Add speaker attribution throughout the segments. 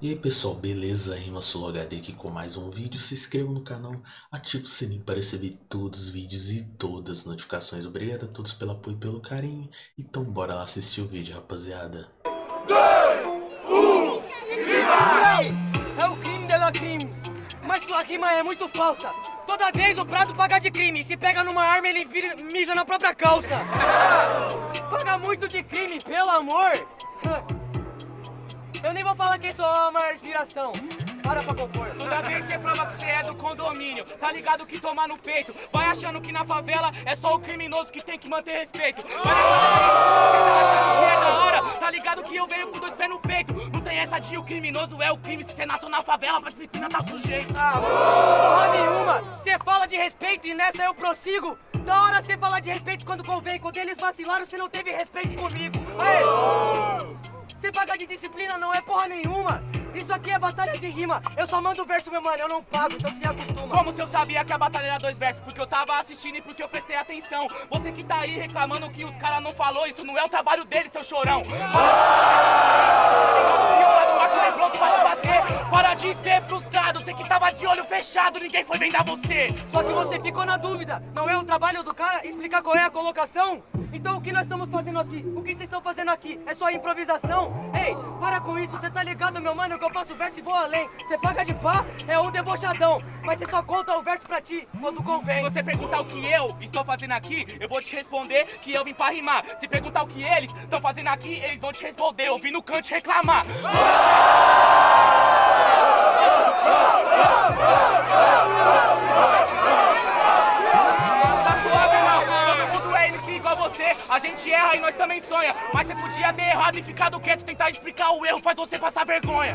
Speaker 1: E aí pessoal, beleza? Rima HD aqui com mais um vídeo. Se inscreva no canal, ative o sininho para receber todos os vídeos e todas as notificações. Obrigado a todos pelo apoio e pelo carinho. Então bora lá assistir o vídeo, rapaziada.
Speaker 2: 2, 1, rima! É o crime dela crime. Mas sua rima é muito falsa. Toda vez o prato paga de crime. Se pega numa arma, ele vira, mija na própria calça. Paga muito de crime, pelo amor. Eu nem vou falar quem sou a maior inspiração. Para pra compor.
Speaker 3: Toda vez você prova que você é do condomínio. Tá ligado que tomar no peito. Vai achando que na favela é só o criminoso que tem que manter respeito. Vai nessa você tá achando que é da hora. Tá ligado que eu venho com dois pés no peito. Não tem essa de o criminoso é o crime. Se você nasceu na favela, pra disciplina tá sujeito.
Speaker 2: Ah, porra nenhuma. Você fala de respeito e nessa eu prossigo. Da hora você fala de respeito quando convém. Quando eles vacilaram, você não teve respeito comigo. Aê! Você pagar de disciplina não é porra nenhuma. Isso aqui é batalha de rima. Eu só mando verso, meu mano, eu não pago, então se acostuma.
Speaker 3: Como se eu sabia que a batalha era dois versos? Porque eu tava assistindo e porque eu prestei atenção. Você que tá aí reclamando que os caras não falou, isso não é o trabalho dele, seu chorão. Para de ser frustrado, você que tava de olho fechado, ninguém foi vendar você.
Speaker 2: Só que você ficou na dúvida, não é o trabalho do cara explicar qual é a colocação? Então o que nós estamos fazendo aqui? O que vocês estão fazendo aqui? É só improvisação? Ei, para com isso, você tá ligado, meu mano, que eu faço verso e vou além. Você paga de pá, é um debochadão. Mas você só conta o verso pra ti quando convém.
Speaker 3: Se você perguntar o que eu estou fazendo aqui, eu vou te responder que eu vim pra rimar. Se perguntar o que eles estão fazendo aqui, eles vão te responder. Eu vim no canto reclamar. A gente erra e nós também sonha. Mas você podia ter errado e ficado quieto, tentar explicar o erro, faz você passar vergonha.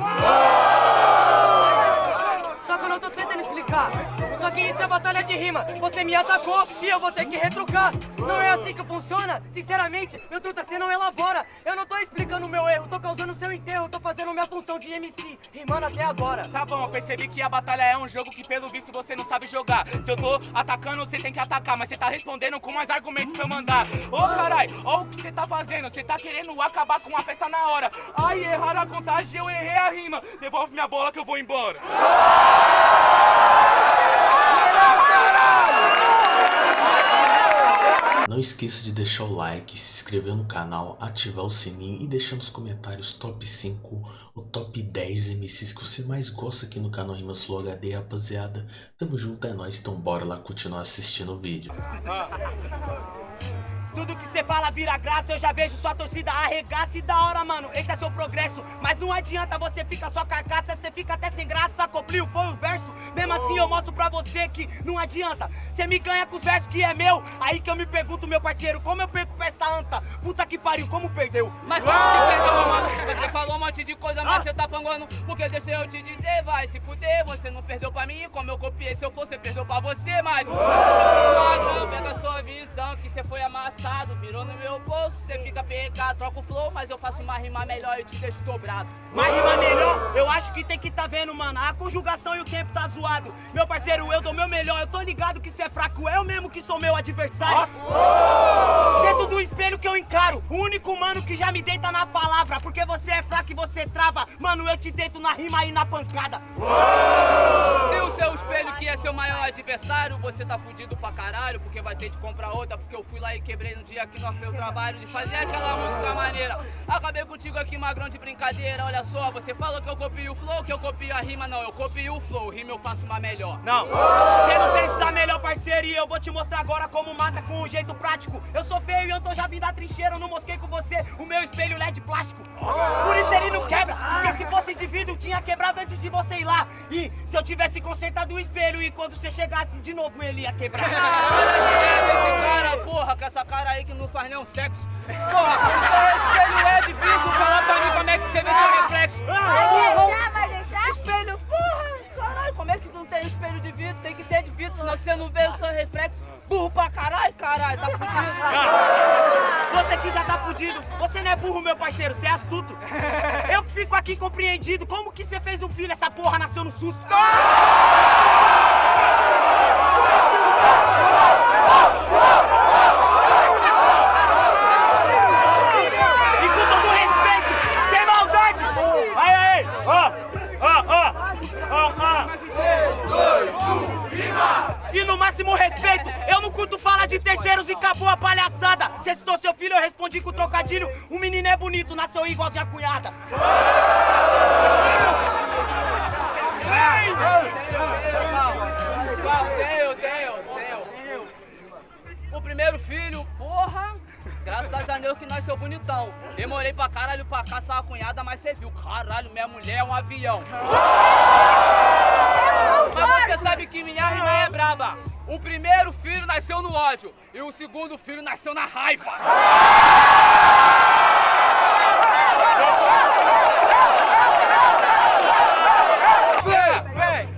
Speaker 2: Só que eu não tô tentando explicar. Que isso é batalha de rima. Você me atacou e eu vou ter que retrucar. Não é assim que funciona. Sinceramente, meu truta, você não elabora. Eu não tô explicando o meu erro, tô causando seu enterro. Tô fazendo minha função de MC, rimando até agora.
Speaker 3: Tá bom, eu percebi que a batalha é um jogo que pelo visto você não sabe jogar. Se eu tô atacando, você tem que atacar. Mas você tá respondendo com mais argumentos pra eu mandar. Ô oh, carai, ó o que você tá fazendo. Você tá querendo acabar com a festa na hora. Ai, erraram a contagem, eu errei a rima. Devolve minha bola que eu vou embora.
Speaker 1: Não esqueça de deixar o like, se inscrever no canal, ativar o sininho e deixar nos comentários top 5 ou top 10 MCs que você mais gosta aqui no canal Rimas Flow HD, rapaziada. Tamo junto, é nóis, então bora lá continuar assistindo o vídeo.
Speaker 2: Tudo que você fala vira graça, eu já vejo sua torcida arregaça e da hora, mano, esse é seu progresso. Mas não adianta você ficar só carcaça, você fica até sem graça, cobriu, foi o verso. Mesmo assim eu mostro pra você que não adianta. Você me ganha com os versos que é meu. Aí que eu me pergunto, meu parceiro, como eu perco pra essa anta? Puta que pariu, como perdeu?
Speaker 3: Mas como que perdeu, meu mano? Você falou um monte de coisa, mas ah. você tá panguando. Porque deixa eu te dizer, vai se fuder. Você não perdeu pra mim, como eu copiei. Se eu for, você perdeu pra você, mas. Não pega a sua visão, que você foi amassado. Virou no meu bolso, você fica pegado. Troca o flow, mas eu faço uma rima melhor e te deixo dobrado.
Speaker 2: Uma rima melhor? Eu acho que tem que tá vendo, mano. A conjugação e o tempo tá zoado zoado. Meu parceiro, eu dou meu melhor. Eu tô ligado que cê é fraco, eu mesmo que sou meu adversário. Nossa. Dentro do espelho que eu encaro, o único mano que já me deita na palavra. Porque você é fraco e você trava. Mano, eu te deito na rima e na pancada.
Speaker 3: Se o seu espelho que é seu maior adversário, você tá fudido pra caralho. Porque vai ter que comprar outra. Porque eu fui lá e quebrei no dia que nós fez o trabalho de fazer aquela música maneira. Acabei contigo aqui, magrão de brincadeira. Olha só, você falou que eu copio o flow, que eu copio a rima. Não, eu copio o flow. Rima eu faço uma melhor.
Speaker 2: Não, você não fez a melhor parceria. Eu vou te mostrar agora como mata com um jeito prático. Eu sou feio e eu tô já vindo da trincheira. Eu não mosquei com você o meu espelho LED plástico. Por isso ele não quebra. Porque se fosse vidro, tinha quebrado antes de você ir lá. E se eu tivesse consertado o espelho e quando você chegasse de novo ele ia quebrar.
Speaker 3: Para esse cara, porra, com essa cara aí que não faz nenhum sexo. Porra, o espelho é de vidro. Fala pra mim como é que você vê seu reflexo.
Speaker 4: Vai deixar, vai deixar?
Speaker 3: Espelho, porra. Caralho, como é que não tem espelho de vidro? Tem que ter de vidro, senão você não vê o seu reflexo. Burro pra caralho, caralho, tá fudido.
Speaker 2: Você que já tá fudido. Você não é burro, meu parceiro, você é astuto. Eu que fico aqui compreendido. Como que você fez um filho? Essa porra nasceu no susto. Com
Speaker 5: trocadilho. O menino é bonito, nasceu igualzinho a cunhada.
Speaker 3: O primeiro filho, porra, graças a Deus que nasceu bonitão. Demorei pra caralho pra caçar a cunhada, mas você viu, caralho, minha mulher é um avião. Mas você sabe que minha rima é braba. O primeiro filho nasceu no ódio e o segundo filho nasceu na raiva.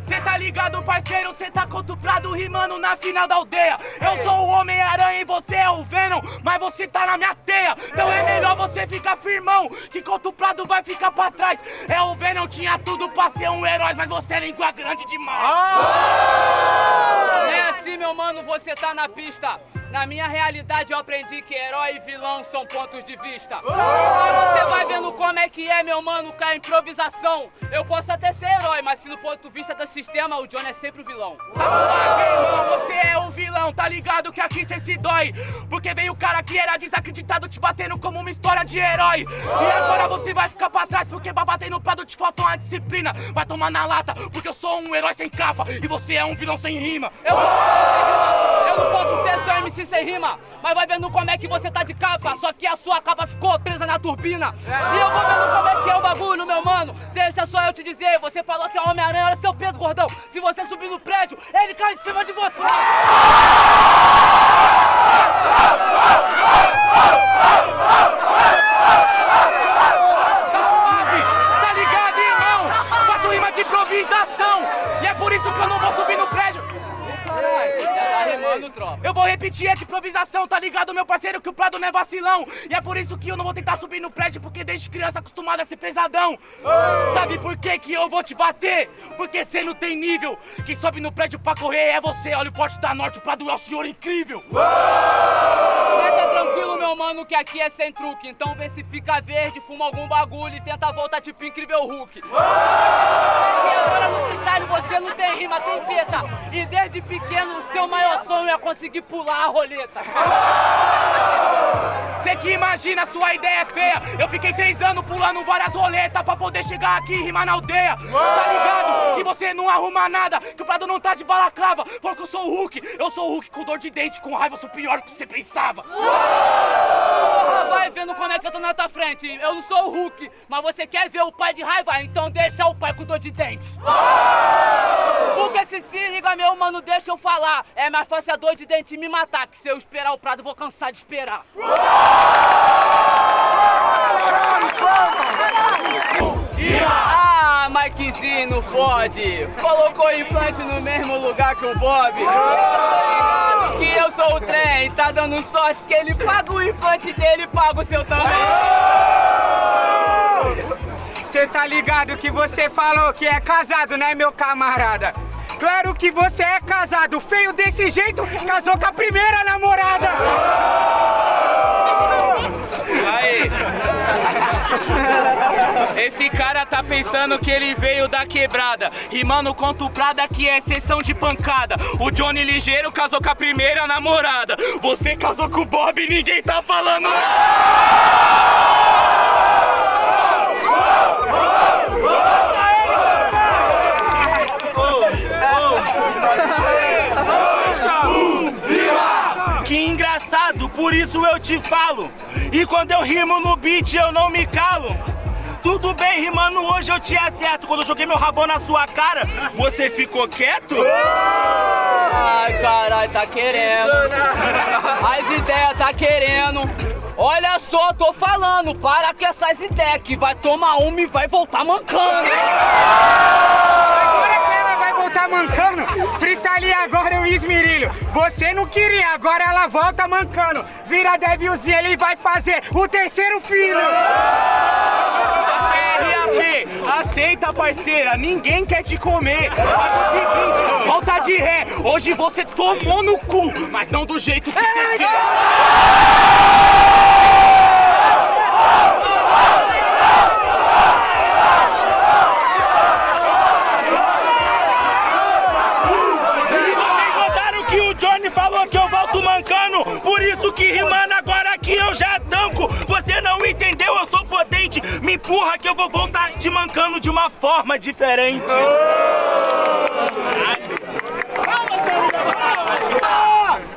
Speaker 5: Cê tá ligado, parceiro? Cê tá contuprado rimando na final da aldeia. Eu sou o Homem-Aranha e você é o Venom, mas você tá na minha teia. Então é melhor você ficar firmão, que contuprado vai ficar pra trás. É o Venom, tinha tudo pra ser um herói, mas você é língua grande demais.
Speaker 3: Não é assim, meu mano, você tá na pista. Na minha realidade eu aprendi que herói e vilão são pontos de vista. Você vai vendo como é que é, meu mano, com a improvisação. Eu posso até ser herói, mas se no ponto de vista do sistema, o Johnny é sempre o vilão.
Speaker 5: Tá suave, irmão, você é o vilão, tá ligado que aqui cê se dói. Porque veio o cara que era desacreditado te batendo como uma história de herói. E agora você vai ficar pra trás, porque pra bater no prado te falta uma disciplina. Vai tomar na lata, porque eu sou um herói sem capa e você é um vilão sem rima.
Speaker 3: Eu, eu não posso ser MC sem rima, mas vai vendo como é que você tá de capa. Só que a sua capa ficou presa na turbina. E eu vou vendo como é que é o bagulho, meu mano. Deixa só eu te dizer, você falou que é Homem-Aranha era seu peso, gordão. Se você subir no prédio, ele cai em cima de você.
Speaker 5: Ligado, meu parceiro, que o Não é vacilão. E é por isso que eu não vou tentar subir no prédio, porque desde criança acostumado a ser pesadão. Sabe por que que eu vou te bater? Porque cê não tem nível. Quem sobe no prédio pra correr é você. Olha o porte da norte, o Prado é o senhor incrível.
Speaker 3: Mas tá tranquilo, meu mano, que aqui é sem truque. Então vê se fica verde, fuma algum bagulho e tenta voltar tipo incrível Hulk. E agora no freestyle você não tem rima, tem teta. E desde pequeno seu maior sonho é conseguir pular a roleta.
Speaker 5: Cê que imagina, sua ideia é feia. Eu fiquei três anos pulando várias roletas pra poder chegar aqui e rimar na aldeia. Tá ligado? Que você não arruma nada, que o Prado não tá de balaclava. Falou que eu sou o Hulk. Eu sou o Hulk com dor de dente, com raiva, eu sou pior do que você pensava.
Speaker 3: Porra, vai vendo como é que eu tô na tua frente. Eu não sou o Hulk, mas você quer ver o pai de raiva? Então deixa o pai com dor de dentes. Porque se se liga, meu mano, deixa eu falar. É mais fácil a dor de dente me matar, que se eu esperar o Prado, eu vou cansar de esperar. Ah, Mikezinho não fode. Colocou implante no mesmo lugar que o Bob. Tá ligado que eu sou o trem. Tá dando sorte que ele paga o implante dele e paga o seu também.
Speaker 6: Você tá ligado que você falou que é casado, né, meu camarada? Claro que você é casado, feio desse jeito, casou com a primeira namorada!
Speaker 7: Esse cara tá pensando que ele veio da quebrada. Rimando Prada que é sessão de pancada. O Johnny Ligeiro casou com a primeira namorada. Você casou com o Bob e ninguém tá falando engraçado, por isso eu te falo. E quando eu rimo no beat, eu não me calo. Tudo bem, rimando hoje eu te acerto. Quando eu joguei meu rabão na sua cara, você ficou quieto?
Speaker 3: Ai, caralho, tá querendo. As ideias tá querendo. Olha só, tô falando, para com essas ideias que vai tomar uma e vai voltar mancando.
Speaker 6: Voltar mancando, freestyle agora o esmirilho. Você não queria, agora ela volta mancando. Vira devilzinho, ele vai fazer o terceiro filho.
Speaker 7: RAP, aceita parceira, ninguém quer te comer. Faz o seguinte, volta de ré. Hoje você tomou no cu, mas não do jeito que você quer. E vocês notaram que o Johnny falou que eu mancando? isso que rimando agora aqui eu já tanco. Você não entendeu, eu sou potente. Me empurra que eu vou voltar te mancando de uma forma diferente.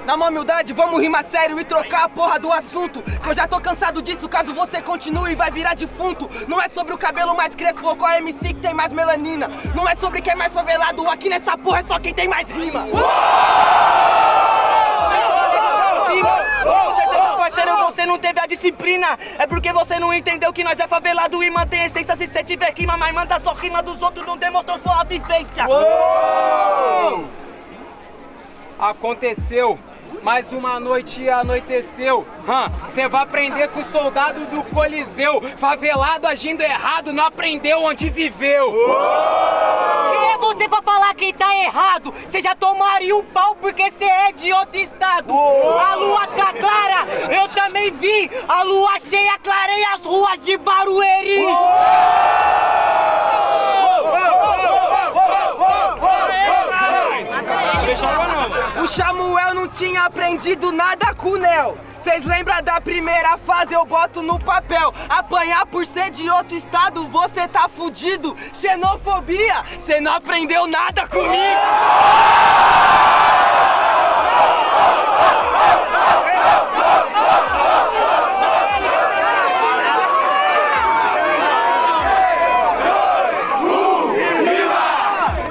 Speaker 8: Na maior humildade, vamos rimar sério e trocar a porra do assunto. Que eu já tô cansado disso, caso você continue, vai virar defunto. Não é sobre o cabelo mais crespo ou qual MC que tem mais melanina. Não é sobre quem é mais favelado, aqui nessa porra é só quem tem mais rima.
Speaker 2: Com certeza, parceiro, você não teve a disciplina. É porque você não entendeu que nós é favelado e mantém a essência. Se você tiver rima, mas manda só rima dos outros, não demonstrou sua vivência.
Speaker 9: Aconteceu. Mais uma noite anoiteceu. Você vai aprender com o soldado do Coliseu. Favelado agindo errado, não aprendeu onde viveu.
Speaker 2: Quem é você pra falar quem tá errado? Você já tomaria um pau porque você é de outro estado. A lua tá clara, eu também vi. A lua cheia clareia as ruas de Barueri.
Speaker 8: O Samuel não tinha aprendido nada com o Nel. Cês lembram da primeira fase? Eu boto no papel. Apanhar por ser de outro estado, você tá fudido. Xenofobia, cê não aprendeu nada comigo.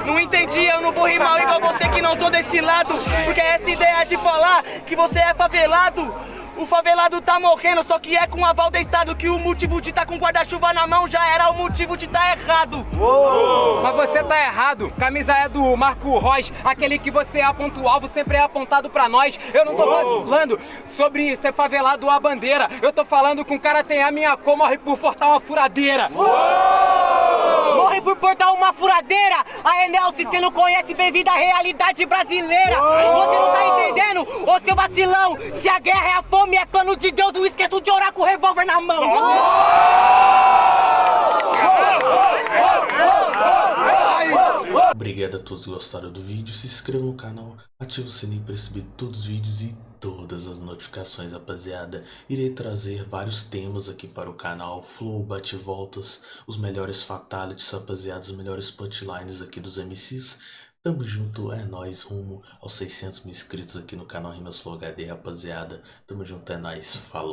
Speaker 2: Não entendi, eu não vou rimar igual você que não tô desse lado. Porque essa ideia de falar que você é favelado. O favelado tá morrendo, só que é com aval do Estado que o motivo de tá com guarda-chuva na mão já era o motivo de tá errado.
Speaker 9: Mas você tá errado. Camisa é do Marco Reus, aquele que você aponta o alvo sempre é apontado pra nós. Eu não tô falando sobre ser favelado a bandeira. Eu tô falando que um cara tem a minha cor, morre por portar uma furadeira.
Speaker 2: Por portar uma furadeira! A Enel, se você não conhece, bem-vindo à realidade brasileira! Você não tá entendendo, ô seu vacilão? Se a guerra é a fome, é plano de Deus, não esqueça de orar com o revólver na mão!
Speaker 1: Obrigado a todos que gostaram do vídeo, se inscreva no canal, ative o sininho para receber todos os vídeos e todas as notificações, rapaziada. Irei trazer vários temas aqui para o canal, flow, bate-voltas, os melhores fatalities, rapaziada, os melhores punchlines aqui dos MCs. Tamo junto, é nóis, rumo aos 600 mil inscritos aqui no canal Rimas Flow HD, rapaziada. Tamo junto, é nóis, falou.